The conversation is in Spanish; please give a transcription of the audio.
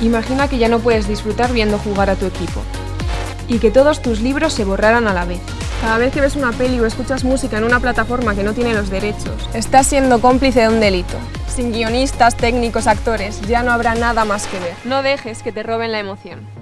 Imagina que ya no puedes disfrutar viendo jugar a tu equipo y que todos tus libros se borraran a la vez. Cada vez que ves una peli o escuchas música en una plataforma que no tiene los derechos, estás siendo cómplice de un delito. Sin guionistas, técnicos, actores, ya no habrá nada más que ver. No dejes que te roben la emoción.